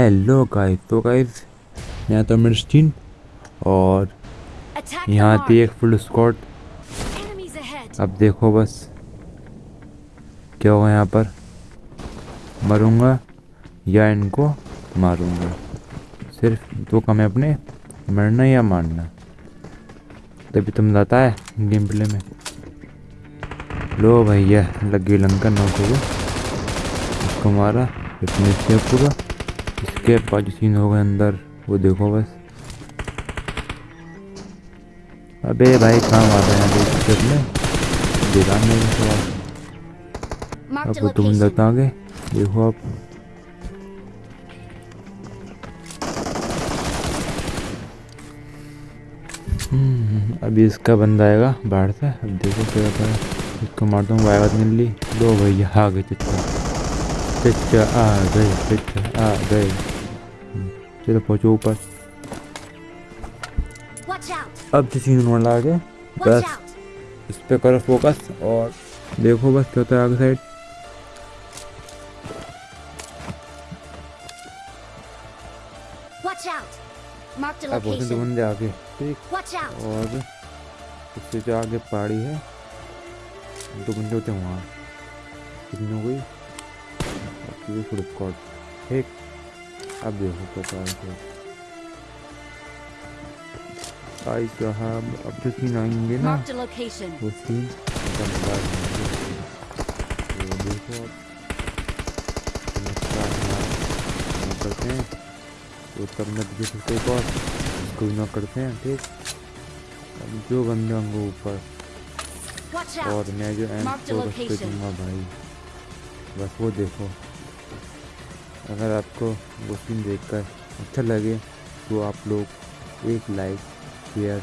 Hello guys तो guys यहाँ तो मिर्स्टीन और यहाँ थी एक फुल ahead. अब देखो बस क्या होगा यहाँ पर? मरूँगा या इनको मारूँगा? सिर्फ़ दो काम है अपने मरना या मारना? तभी तुम जाता है गेम प्ले में। लो भैया लग गई लंका नौक उसको मारा फिटनेस किया पूरा। इसके बाद जो सीन होगा अंदर वो देखो बस। अबे भाई कहाँ मारा है यहाँ पे में? देखा नहीं सवाल। अब तुम location. अंदर आगे देखो आप हम्म, अभी इसका बंदा आएगा बाहर से। अब देखो क्या होता है। इसको मारता हूँ वायवत मिल। ली दो भैया आ गए चच्चा आ गए चच्चा आ गए हम्म, चलो पहुँचो ऊपर अब जो सीन होने लगा बस इस पे करो फोकस और देखो बस क्या होता है आगे साइड अब होते दो location. बंदे आगे ठीक और उससे जो आगे पहाड़ी है दो बंदे होते हैं वहाँ कितनी हो गई फुल स्क्वाड ठीक अब देखो क्या होता है आई साहब अब जो सीन आएँगे ना. वो सीन तो देखो हम करते हैं। तो तब मैं एक और इसको भी नॉक करते हैं ठीक? अब जो बंदे होंगे ऊपर। और मैं जो एम. दूँगा भाई। बस वो देखो। अगर आपको वो सीन देखकर अच्छा लगे तो आप लोग एक लाइक शेयर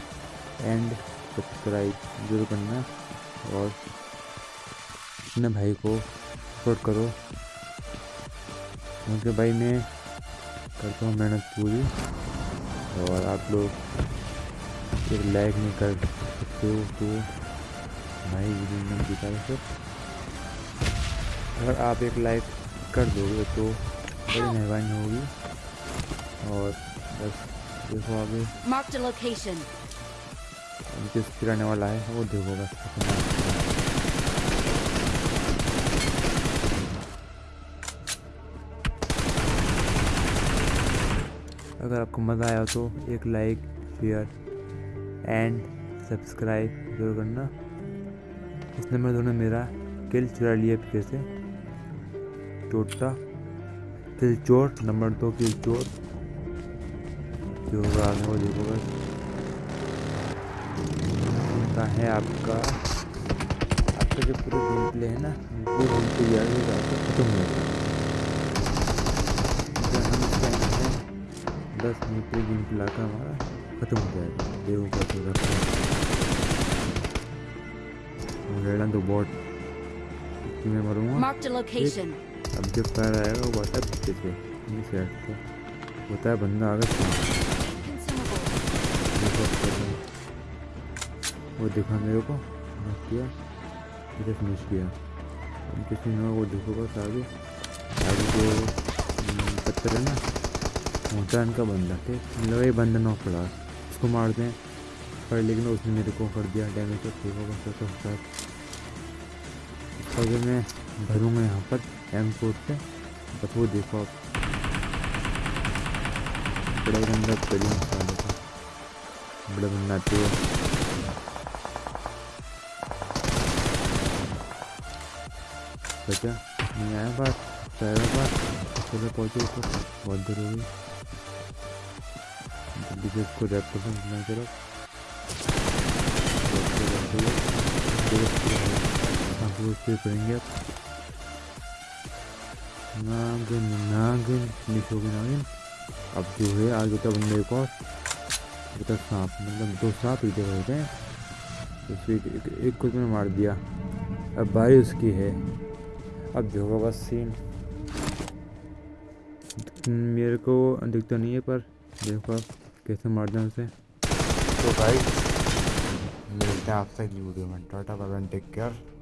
एंड सब्सक्राइब ज़रूर करना और अपने भाई को सपोर्ट करो। क्योंकि भाई मैं करता हूँ मेहनत पूरी और आप लोग एक लाइक नहीं कर सकते हो तो भाई वीडियो में दिखा सर अगर आप एक लाइक कर दोगे तो बड़ी मेहरबानी होगी। और बस देखो आगे। Marked a location. जिस फिर वाला है वो देखो बस। अगर आपको मज़ा आया तो एक लाइक शेयर एंड सब्सक्राइब ज़रूर करना। इस नंबर दोनों मेरा किल चुरा लिया पीछे से। टोटा। किल चोर नंबर दो किल चोर जो होगा आगे वो देखो बस। होता है आपका आपका जो पूरा गेम प्ले है ना वो गेम प्ले यार हो है खत्म हो जब हम दस मिनट पे गेम प्ले का हमारा खत्म हो जाएगा। देखो रखते हैं। लड़ना तो बहुत मैं मरूँगा. अब जो पैर आएगा वो बता पीछे से ये होता है बंदा आगे है। वो दिखा मेरे को? नॉक किया। फिनिश किया। अब किसी ने वो देखो बस आगे। आगे जो हम्म, पत्थर है ना होता है इनका बंदा ठीक? मतलब ये बंदा नॉक पड़ा उसको मारते हैं पर लेकिन उसने मेरे को कर दिया डैमेज तो ठीक होगा सब साथ इसका जो मैं भरूँगा यहाँ पर। एम फोर से बस वो देखो आप बड़ा बंदा नहीं आया बात बात, चलो पहुँचे बहुत जल्दी से इसको रैप कर। सकते चलो आप आप नागिन नागिन फिनिश हो नागिन। अब जो है आगे होता बंदे एक और बता सांप मतलब दो सांप ही जगह होते हैं उसको एक, एक, एक को मैंने मार दिया। अब बारी उसकी है। अब जो होगा बस सीन मेरे को दिखता नहीं है पर देखो आप कैसे मार दें उसे। तो भाई मिलते हैं आपसे अगली वीडियो में। Tata bye take care